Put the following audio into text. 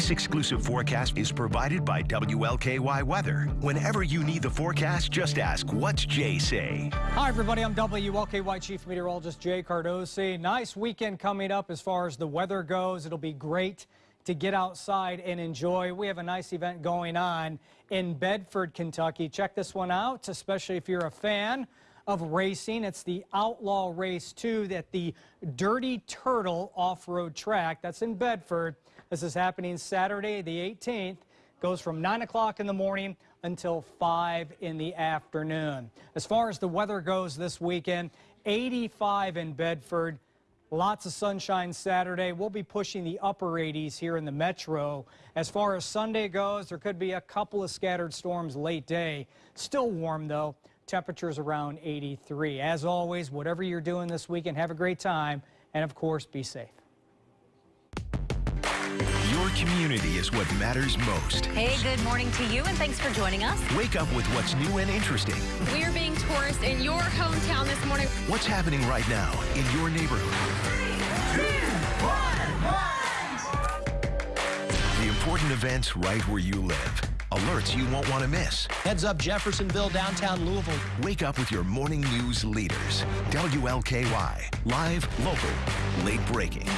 This exclusive forecast is provided by WLKY Weather. Whenever you need the forecast, just ask, what's Jay say? Hi, everybody. I'm WLKY Chief Meteorologist Jay Cardosi. Nice weekend coming up as far as the weather goes. It'll be great to get outside and enjoy. We have a nice event going on in Bedford, Kentucky. Check this one out, especially if you're a fan of racing. It's the Outlaw Race 2 at the Dirty Turtle off-road track. That's in Bedford. This is happening Saturday, the 18th. Goes from 9 o'clock in the morning until 5 in the afternoon. As far as the weather goes this weekend, 85 in Bedford. Lots of sunshine Saturday. We'll be pushing the upper 80s here in the metro. As far as Sunday goes, there could be a couple of scattered storms late day. Still warm, though. Temperatures around 83. As always, whatever you're doing this weekend, have a great time. And, of course, be safe. Your community is what matters most. Hey, good morning to you, and thanks for joining us. Wake up with what's new and interesting. We are being tourists in your hometown this morning. What's happening right now in your neighborhood. The important events right where you live. Alerts you won't want to miss. Heads up Jeffersonville, downtown Louisville. Wake up with your morning news leaders. WLKY. Live, local, late breaking.